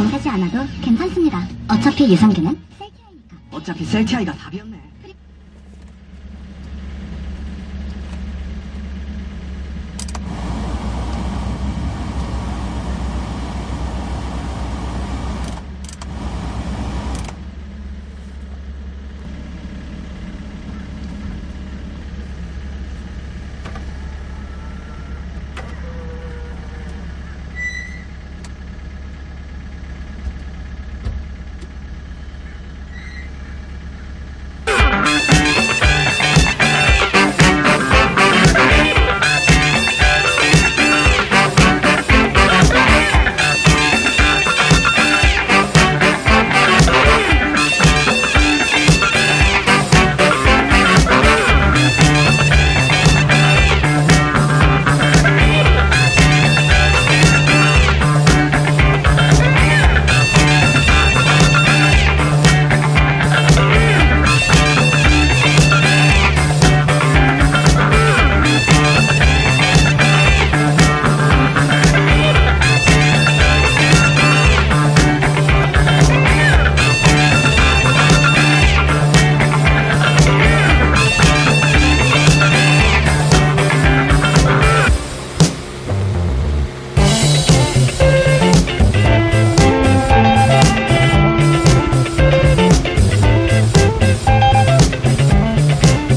안 되지 않아도 괜찮습니다. 어차피 유산균은 셀티아이니까. 어차피 셀티아이가 답이었네.